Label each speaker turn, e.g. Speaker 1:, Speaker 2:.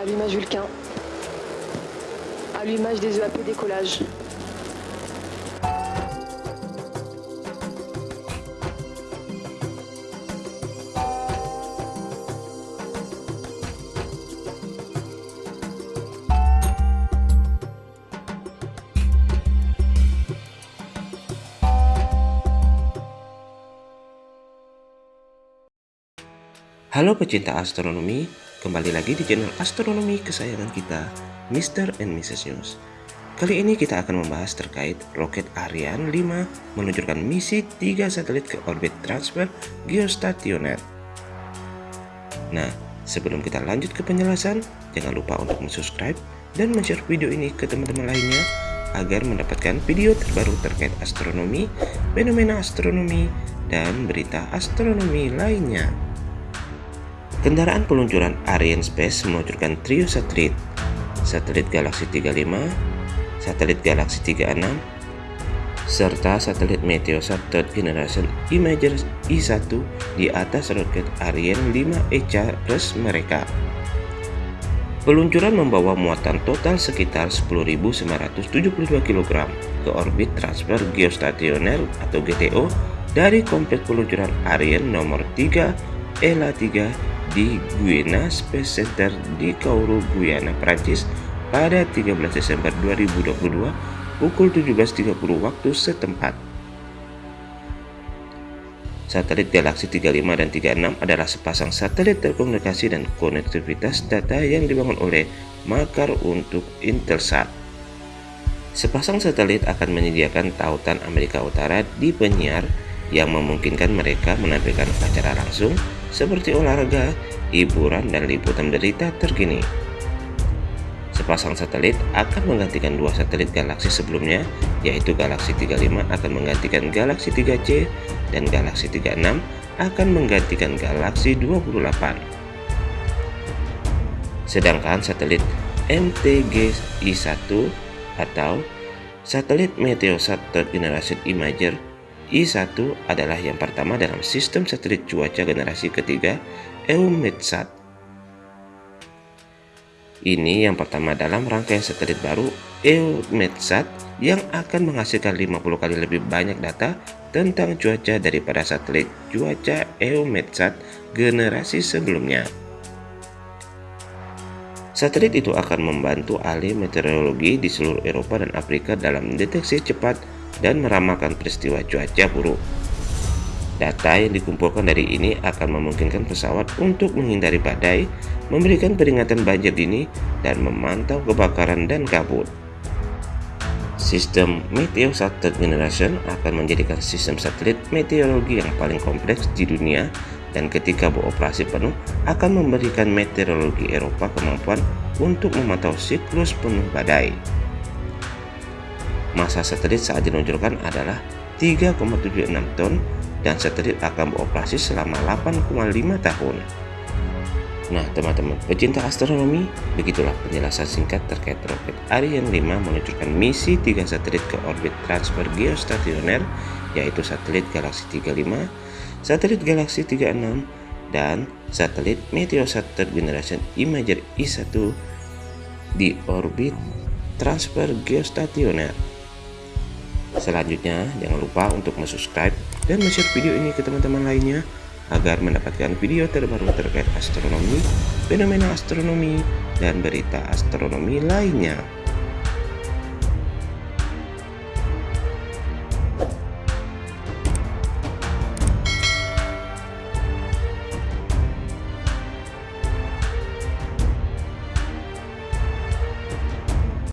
Speaker 1: allumage Vulcain. Allumage des EAP décollage.
Speaker 2: Halo pecinta astronomi, kembali lagi di channel astronomi kesayangan kita, Mr. and Mrs. News. Kali ini kita akan membahas terkait roket Ariane 5 meluncurkan misi 3 satelit ke orbit transfer geostationer. Nah, sebelum kita lanjut ke penjelasan, jangan lupa untuk subscribe dan share video ini ke teman-teman lainnya agar mendapatkan video terbaru terkait astronomi, fenomena astronomi, dan berita astronomi lainnya. Kendaraan peluncuran Ariane Space meluncurkan trio satelit, satelit Galaxy 35, satelit Galaxy 36, serta satelit Meteosat Third Generation Imager I-1 di atas roket Ariane 5 ECA plus mereka. Peluncuran membawa muatan total sekitar 10.972 kg ke orbit transfer geostationer atau GTO dari kompleks peluncuran Ariane nomor 3 ELA 3 di Guyana Space Center di Kourou, Guyana, Prancis pada 13 Desember 2022 pukul 17.30 waktu setempat. Satelit Galaxy 35 dan 36 adalah sepasang satelit telekomunikasi dan konektivitas data yang dibangun oleh Makar untuk Intelsat. Sepasang satelit akan menyediakan tautan Amerika Utara di penyiar yang memungkinkan mereka menampilkan acara langsung seperti olahraga, hiburan, dan liputan berita terkini. Sepasang satelit akan menggantikan dua satelit galaksi sebelumnya, yaitu Galaxy 35 akan menggantikan Galaxy 3C dan Galaxy 36 akan menggantikan Galaxy 28. Sedangkan satelit MTG-I1 atau satelit Meteosat Third Generation Imager I-1 adalah yang pertama dalam sistem satelit cuaca generasi ketiga EUMETSAT. Ini yang pertama dalam rangkaian satelit baru EUMETSAT yang akan menghasilkan 50 kali lebih banyak data tentang cuaca daripada satelit cuaca EUMETSAT generasi sebelumnya. Satelit itu akan membantu ahli meteorologi di seluruh Eropa dan Afrika dalam deteksi cepat dan meramalkan peristiwa cuaca buruk. Data yang dikumpulkan dari ini akan memungkinkan pesawat untuk menghindari badai, memberikan peringatan banjir dini, dan memantau kebakaran dan kabut. Sistem Meteosat Third Generation akan menjadikan sistem satelit meteorologi yang paling kompleks di dunia dan ketika beroperasi penuh akan memberikan meteorologi Eropa kemampuan untuk memantau siklus penuh badai. Masa satelit saat diluncurkan adalah 3,76 ton dan satelit akan beroperasi selama 8,5 tahun. Nah teman-teman pecinta astronomi, begitulah penjelasan singkat terkait roket Ariane 5 meluncurkan misi 3 satelit ke orbit transfer geostationer yaitu satelit Galaxy 35, satelit Galaxy 36, dan satelit Meteosat Third Generation Imager I-1 di orbit transfer geostationer. Selanjutnya, jangan lupa untuk subscribe dan share video ini ke teman-teman lainnya agar mendapatkan video terbaru terkait astronomi, fenomena astronomi, dan berita astronomi lainnya.